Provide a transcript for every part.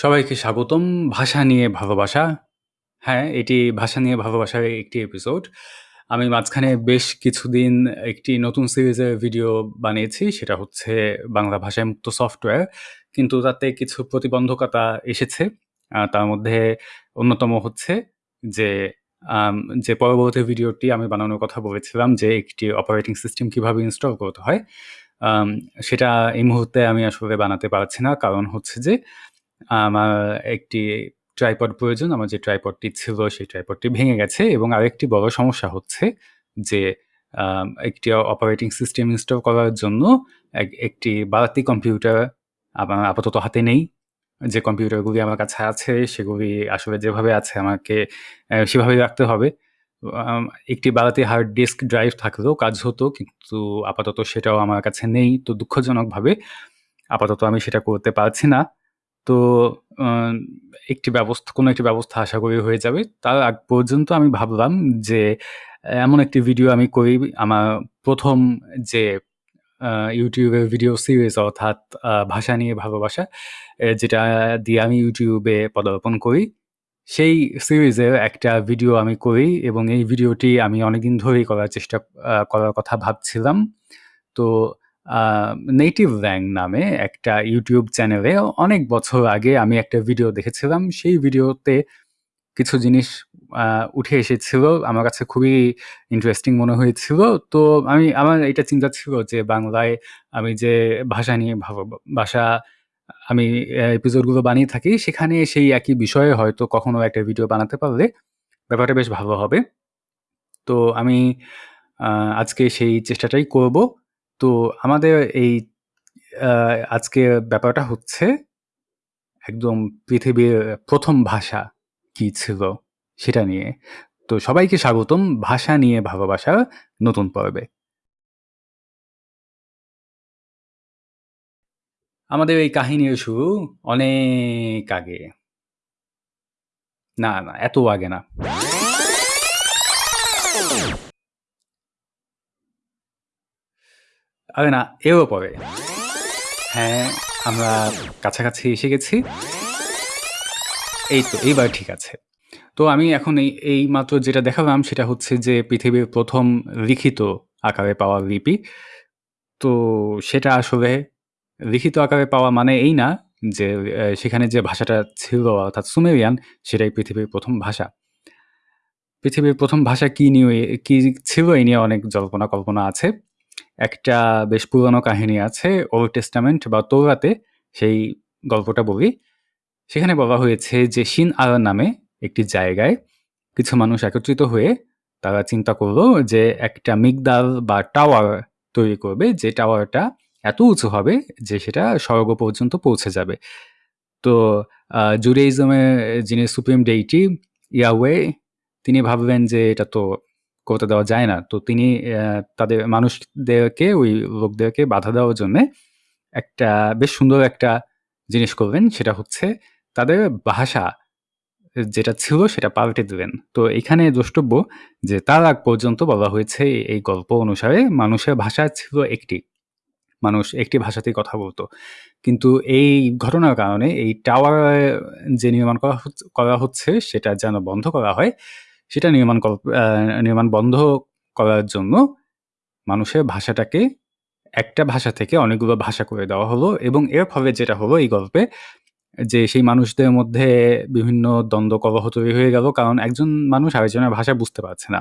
সবাইকে স্বাগতম ভাষা নিয়ে ভালোবাসা। হ্যাঁ, এটি ভাষা নিয়ে ভালোবাসার একটি এপিসোড। আমি মাঝখানে বেশ কিছুদিন একটি নতুন সিরিজের ভিডিও বানিয়েছি। সেটা হচ্ছে বাংলা ভাষায় মুক্ত সফটওয়্যার। কিন্তু তাতে কিছু প্রতিবন্ধকতা এসেছে। তার মধ্যে অন্যতম হচ্ছে যে যে পরবর্তী ভিডিওটি আমি বানানোর কথা বলেছিলাম যে একটি অপারেটিং সিস্টেম কীভাবে ইনস্টল করতে হয়। সেটা এই মুহূর্তে আমি আসলে বানাতে পারছি না। কারণ হচ্ছে যে আমার একটি ট্রাইপড প্রয়োজন। আমার যে ট্রাইপডটি ছিল সেই ট্রাইপডটি ভেঙে গেছে এবং আরেকটি বড় সমস্যা হচ্ছে যে একটি অপারেটিং সিস্টেম ইনস্টল করার জন্য এক, একটি বাড়তি কম্পিউটার আমার আপাতত হাতে নেই। যে কম্পিউটারগুলি আমার কাছে আছে, সেগুলি আসলে যেভাবে আছে আমাকে সেভাবে রাখতে হবে। একটি বাড়তি হার্ড ডিস্ক ড্রাইভ থাকলেও কাজ হতো। কিন্তু আপাতত সেটাও আমার কাছে নেই। তো দুঃখজনকভাবে আপাতত আমি সেটা করতে পারছি না। তো একটি ব্যবস্থা, কোনো একটি ব্যবস্থা আশা করি হয়ে যাবে। তার আগ পর্যন্ত আমি ভাবলাম যে, এমন একটি ভিডিও আমি করি, আমার ১ম যে এর ভিডিও সিরিজ অর্থাৎ ভাষা নিয়ে ভালোবাসা যেটা দিয়ে আমি এ পদার্পণ করি। সেই সিরিজের একটা ভিডিও আমি করি এবং এই ভিডিওটি আমি অনেকদিন ধরেই করার চেষ্টা করার কথা ভাবছিলাম। তো নেটিভ ল্যাং নামে একটা ইউটিউব চ্যানেলে অনেক বছর আগে আমি একটা ভিডিও দেখেছিলাম। সেই ভিডিওতে কিছু জিনিস উঠে এসেছিল। আমার কাছে খুবই ইন্টারেস্টিং মনে হয়েছিল। তো আমি, আমার এটা চিন্তা ছিল যে বাংলায় আমি যে ভাষা নিয়ে বাসা আমি এপিসোডগুলো বানিয়ে থাকি, সেখানে সেই একই বিষয়ে হয়তো কখনো একটা ভিডিও বানাতে পারলে ব্যাপারটা বেশ ভালো হবে। তো আমি আজকে সেই চেষ্টাটাই করব। তো আমাদের এই আ আজকের ব্যাপারটা হচ্ছে একদম পৃথিবীর ১ম ভাষা কি ছিল সেটা নিয়ে। তো সবাইকে স্বাগতম ভাষা নিয়ে ভালোবাসার নতুন পর্বে। আমাদের এই কাহিনীর শুরু অনেক আগে। না, না এত আগে না। আরে না এরও পরে। হ্যাঁ, আমরা কাছাকাছি এসে গেছি। এই তো এইবার ঠিক আছে। তো আমি এখন এই এইমাত্র যেটা দেখালাম সেটা হচ্ছে যে পৃথিবীর প্রথম লিখিত আকারে পাওয়া লিপি। তো সেটা আসলে লিখিত আকারে পাওয়া মানে এই না যে সেখানে যে ভাষাটা ছিল অর্থাৎ সুমেরিয়ান সেটাই পৃথিবীর প্রথম ভাষা। পৃথিবীর প্রথম ভাষা কী নিয়ে কী ছিল এই নিয়ে অনেক জল্পনা কল্পনা আছে। একটা বেশ পুরানো কাহিনী আছে ওল্ড টেস্টামেন্ট বা তোরাতে, সেই গল্পটা বলি। সেখানে বলা হয়েছে যে শিন আর নামে একটি জায়গায় কিছু মানুষ একত্রিত হয়ে তারা চিন্তা করল যে একটা মিগদাল বা টাওয়ার তৈরি করবে, যে টাওয়ারটা এত উঁচু হবে যে সেটা স্বর্গ পর্যন্ত পৌঁছে যাবে। তো জুডাইজমের যিনি সুপ্রিম ডেইটি ইয়াওয়ে তিনি ভাবলেন যে এটা তো করতে দেওয়া যায় না। তো তিনি তাদের মানুষদেরকে ওই লোকদেরকে বাধা দেওয়ার জন্যে একটা বেশ সুন্দর একটা জিনিস করবেন সেটা হচ্ছে তাদের ভাষা যেটা ছিল সেটা পাল্টে দিলেন। তো এখানে দ্রষ্টব্য যে তার আগ পর্যন্ত বলা হয়েছে এই গল্প অনুসারে মানুষের ভাষা ছিল একটি। মানুষ একটি ভাষাতেই কথা বলতো কিন্তু এই ঘটনার কারণে এই টাওয়ার যে নির্মাণ করা করা হচ্ছে সেটা যেন বন্ধ করা হয়, সেটা নির্মাণ নির্মাণ বন্ধ করার জন্য মানুষের ভাষাটাকে একটা ভাষা থেকে অনেকগুলো ভাষা করে দেওয়া হলো এবং এর ফলে যেটা হলো এই গল্পে যে সেই মানুষদের মধ্যে বিভিন্ন দ্বন্দ্ব কলহ তৈরি হয়ে গেল। কারণ একজন মানুষ আরেকজনের ভাষা বুঝতে পারছে না।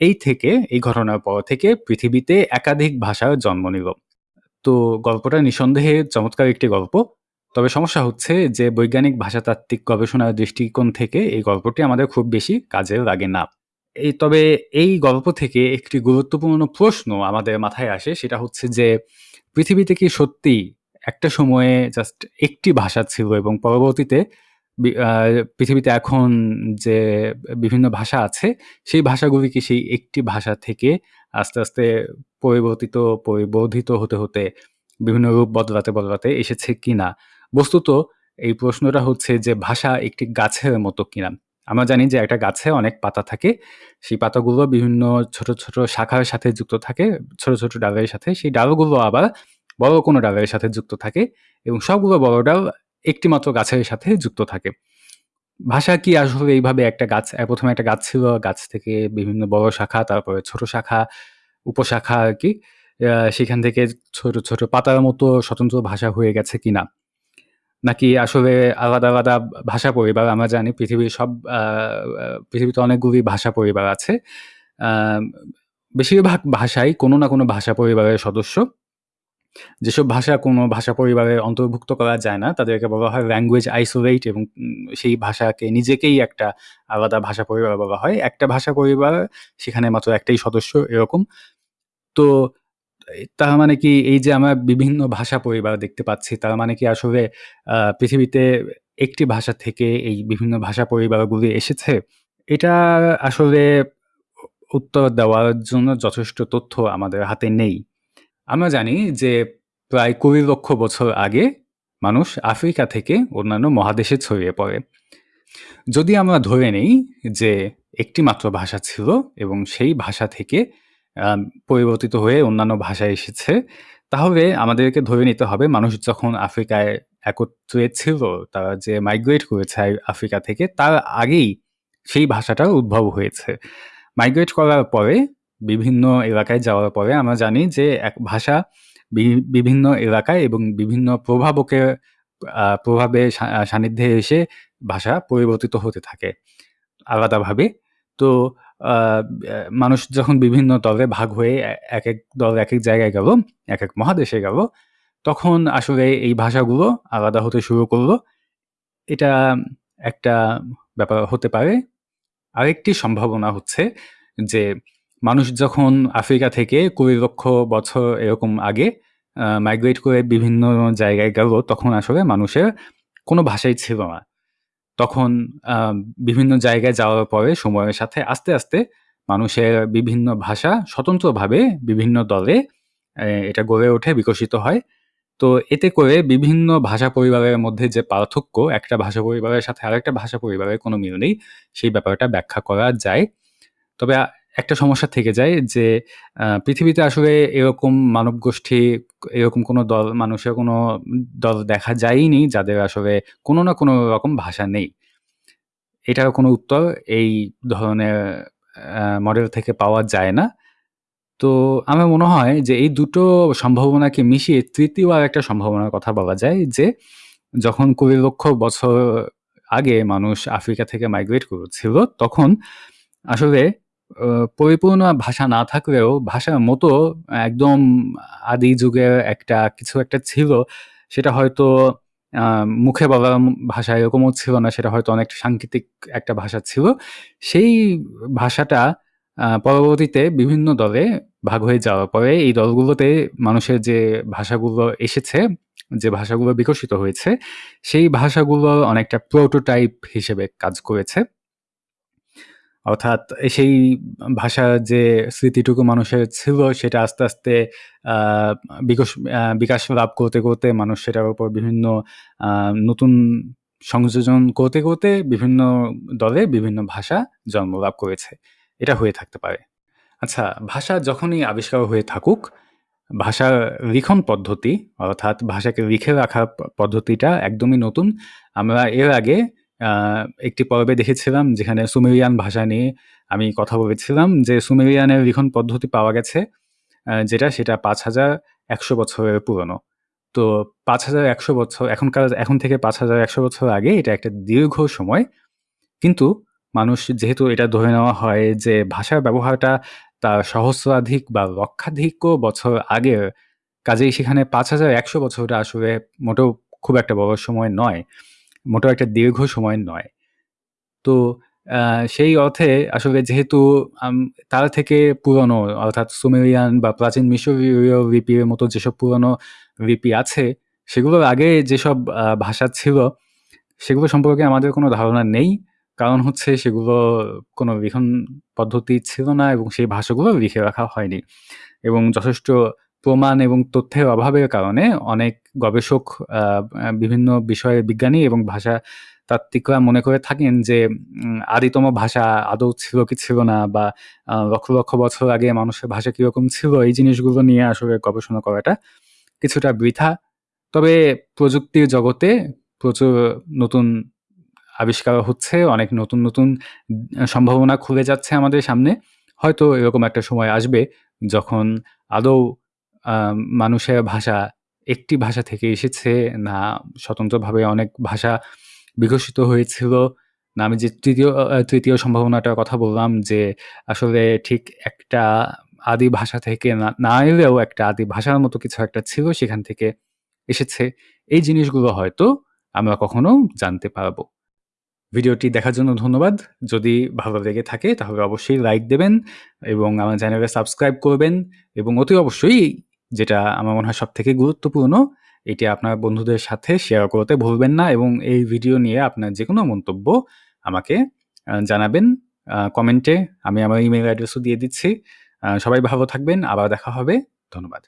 এই থেকে, এই ঘটনার পর থেকে পৃথিবীতে একাধিক ভাষার জন্ম নিল। তো গল্পটা নিঃসন্দেহে চমৎকার একটি গল্প। তবে সমস্যা হচ্ছে যে বৈজ্ঞানিক ভাষাতাত্ত্বিক গবেষণার দৃষ্টিকোণ থেকে এই গল্পটি আমাদের খুব বেশি কাজে লাগে না। এই তবে এই গল্প থেকে একটি গুরুত্বপূর্ণ প্রশ্ন আমাদের মাথায় আসে সেটা হচ্ছে যে পৃথিবীতে কি সত্যিই একটা সময়ে জাস্ট একটি ভাষা ছিল এবং পরবর্তীতে পৃথিবীতে এখন যে বিভিন্ন ভাষা আছে সেই ভাষাগুলি কি সেই একটি ভাষা থেকে আস্তে, আস্তে পরিবর্তিত পরিবর্ধিত হতে, হতে বিভিন্ন রূপ বদলাতে, বদলাতে এসেছে কিনা? বস্তুত এই প্রশ্নটা হচ্ছে যে ভাষা একটি গাছের মতো কিনা? আমরা জানি যে একটা গাছে অনেক পাতা থাকে। সেই পাতাগুলো বিভিন্ন ছোট, ছোট শাখার সাথে যুক্ত থাকে, ছোট, ছোট ডালের সাথে। সেই ডালগুলো আবার বড় কোনো ডালের সাথে যুক্ত থাকে এবং সবগুলো বড় ডাল একটি মাত্র গাছের সাথে যুক্ত থাকে। ভাষা কি আসলে এইভাবে একটা গাছ প্রথমে একটা গাছ ছিল, গাছ থেকে বিভিন্ন বড় শাখা, তারপরে ছোট শাখা, উপশাখা আর কি সেখান থেকে ছোট, ছোট পাতার মতো স্বতন্ত্র ভাষা হয়ে গেছে কিনা? নাকি আসলে আলাদা, আলাদা ভাষা পরিবার আমরা জানি পৃথিবীর সব পৃথিবীতে অনেকগুলি ভাষা পরিবার আছে। বেশিরভাগ ভাষাই কোনো না কোনো ভাষা পরিবারের সদস্য। যেসব ভাষা কোনো ভাষা পরিবারে অন্তর্ভুক্ত করা যায় না, তাদেরকে বলা হয় ল্যাঙ্গুয়েজ আইসোলেট এবং সেই ভাষাকে নিজেকেই একটা আলাদা ভাষা পরিবার বলা হয়। একটা ভাষা পরিবার সেখানে মাত্র একটাই সদস্য এরকম। তো তার মানে কি এই যে আমরা বিভিন্ন ভাষা পরিবার দেখতে পাচ্ছি, তার মানে কি আসলে পৃথিবীতে একটি ভাষা থেকে এই বিভিন্ন ভাষা পরিবারগুলি এসেছে? এটা আসলে উত্তর দেওয়ার জন্য যথেষ্ট তথ্য আমাদের হাতে নেই। আমরা জানি যে প্রায় ২০ লক্ষ বছর আগে মানুষ আফ্রিকা থেকে অন্যান্য মহাদেশে ছড়িয়ে পড়ে। যদি আমরা ধরে নেই যে একটি মাত্র ভাষা ছিল এবং সেই ভাষা থেকে পরিবর্তিত হয়ে অন্যান্য ভাষা এসেছে, তাহলে আমাদেরকে ধরে নিতে হবে মানুষ যখন আফ্রিকায় একত্রে ছিল, তারা যে মাইগ্রেট করেছে আফ্রিকা থেকে, তার আগেই সেই ভাষাটার উদ্ভব হয়েছে। মাইগ্রেট করার পরে বিভিন্ন এলাকায় যাওয়ার পরে আমরা জানি যে এক ভাষা বি বিভিন্ন এলাকায় এবং বিভিন্ন প্রভাবকের প্রভাবে সা সান্নিধ্যে এসে ভাষা পরিবর্তিত হতে থাকে আলাদাভাবে। তো মানুষ যখন বিভিন্ন দলে ভাগ হয়ে এক এক দল এক এক জায়গায় গেল, এক এক মহাদেশে গেল, তখন আসলে এই ভাষাগুলো আলাদা হতে শুরু করল এটা একটা ব্যাপার হতে পারে। আরেকটি সম্ভাবনা হচ্ছে যে মানুষ যখন আফ্রিকা থেকে ২০ লক্ষ বছর এরকম আগে মাইগ্রেট করে বিভিন্ন জায়গায় গেল, তখন আসলে মানুষের কোনো ভাষাই ছিল না। তখন বিভিন্ন জায়গায় যাওয়ার পরে সময়ের সাথে আস্তে, আস্তে মানুষের বিভিন্ন ভাষা স্বতন্ত্রভাবে বিভিন্ন দলে এটা গড়ে ওঠে, বিকশিত হয়। তো এতে করে বিভিন্ন ভাষা পরিবারের মধ্যে যে পার্থক্য, একটা ভাষা পরিবারের সাথে আরেকটা ভাষা পরিবারের কোনো মিল নেই, সেই ব্যাপারটা ব্যাখ্যা করা যায়। তবে একটা সমস্যা থেকে যায় যে পৃথিবীতে আসলে এরকম মানবগোষ্ঠী এরকম কোনো দল মানুষের কোনো দল দেখা যায়নি যাদের আসলে কোনো না কোনো রকম ভাষা নেই। এটার কোনো উত্তর এই ধরনের মডেল থেকে পাওয়া যায় না। তো আমার মনে হয় যে এই দুটো সম্ভাবনাকে মিশিয়ে তৃতীয় আর একটা সম্ভাবনার কথা বলা যায় যে, যখন ২০ লক্ষ বছর আগে মানুষ আফ্রিকা থেকে মাইগ্রেট করেছিল, তখন আসলে পরিপূর্ণ ভাষা না থাকলেও ভাষার মতো একদম আদি যুগের একটা কিছু একটা ছিল, সেটা হয়তো মুখে বলার ভাষা এরকমও ছিল না, সেটা হয়তো অনেকটা সাংকেতিক একটা ভাষা ছিল। সেই ভাষাটা পরবর্তীতে বিভিন্ন দলে ভাগ হয়ে যাওয়ার পরে এই দলগুলোতে মানুষের যে ভাষাগুলো এসেছে, যে ভাষাগুলো বিকশিত হয়েছে, সেই ভাষাগুলো অনেকটা প্রোটোটাইপ হিসেবে কাজ করেছে। অর্থাৎ সেই ভাষার যে স্মৃতিটুকু মানুষের ছিল সেটা আস্তে, আস্তে বিকশ বিকাশ লাভ করতে, করতে মানুষ সেটার উপর বিভিন্ন নতুন সংযোজন করতে, করতে বিভিন্ন দলে বিভিন্ন ভাষা জন্ম লাভ করেছে। এটা হয়ে থাকতে পারে। আচ্ছা, ভাষা যখনই আবিষ্কার হয়ে থাকুক, ভাষার লিখন পদ্ধতি অর্থাৎ ভাষাকে লিখে রাখার পদ্ধতিটা একদমই নতুন। আমরা এর আগে একটি পর্বে দেখেছিলাম যেখানে সুমেরিয়ান ভাষা নিয়ে আমি কথা বলেছিলাম যে সুমেরিয়ানের লিখন পদ্ধতি পাওয়া গেছে যেটা সেটা ৫,১০০ বছরের পুরনো। তো ৫,১০০ বছর এখনকার এখন থেকে ৫,১০০ বছর আগে এটা একটা দীর্ঘ সময়। কিন্তু মানুষ যেহেতু এটা ধরে নেওয়া হয় যে ভাষার ব্যবহারটা তার সহস্রাধিক বা লক্ষাধিকও বছর আগের, কাজেই সেখানে ৫,১০০ বছরটা আসলে মোটেও খুব একটা বড় সময় নয়। মোটেও একটা দীর্ঘ সময় নয়। তো সেই অর্থে আসলে যেহেতু তার থেকে পুরনো অর্থাৎ সুমেরিয়ান বা প্রাচীন মিশরীয় লিপির মতো যেসব পুরনো লিপি আছে, সেগুলোর আগে যেসব ভাষা ছিল, সেগুলো সম্পর্কে আমাদের কোনো ধারণা নেই। কারণ হচ্ছে সেগুলো কোনো লিখন পদ্ধতি ছিল না এবং সেই ভাষাগুলো লিখে রাখা হয়নি। এবং যথেষ্ট প্রমাণ এবং তথ্যের অভাবের কারণে অনেক গবেষক বিভিন্ন বিষয়ের বিজ্ঞানী এবং ভাষাতাত্ত্বিকরা মনে করে থাকেন যে আদিতম ভাষা আদৌ ছিল কি ছিল না বা লক্ষ, লক্ষ বছর আগে মানুষের ভাষা কীরকম ছিল, এই জিনিসগুলো নিয়ে আসলে গবেষণা করাটা কিছুটা বৃথা। তবে প্রযুক্তির জগতে প্রচুর নতুন আবিষ্কার হচ্ছে, অনেক নতুন, নতুন সম্ভাবনা খুলে যাচ্ছে আমাদের সামনে। হয়তো এরকম একটা সময় আসবে যখন আদৌ মানুষের ভাষা একটি ভাষা থেকে এসেছে না, স্বতন্ত্রভাবে অনেক ভাষা বিকশিত হয়েছিল। না, আমি যে তৃতীয় তৃতীয় সম্ভাবনাটার কথা বললাম যে, আসলে ঠিক একটা আদি ভাষা থেকে না এলেও একটা আদি ভাষার মতো কিছু একটা ছিল সেখান থেকে এসেছে। এই জিনিসগুলো হয়তো আমরা কখনো জানতে পারব। ভিডিওটি দেখার জন্য ধন্যবাদ। যদি ভালো লেগে থাকে তাহলে অবশ্যই লাইক দেবেন এবং আমার চ্যানেলে সাবস্ক্রাইব করবেন এবং অতি অবশ্যই যেটা আমার মনে হয় সব থেকে গুরুত্বপূর্ণ, এটি আপনার বন্ধুদের সাথে শেয়ার করতে ভুলবেন না এবং এই ভিডিও নিয়ে আপনার যে কোনো মন্তব্য আমাকে জানাবেন কমেন্টে। আমি আমার ইমেল অ্যাড্রেসও দিয়ে দিচ্ছি। সবাই ভালো থাকবেন। আবার দেখা হবে। ধন্যবাদ।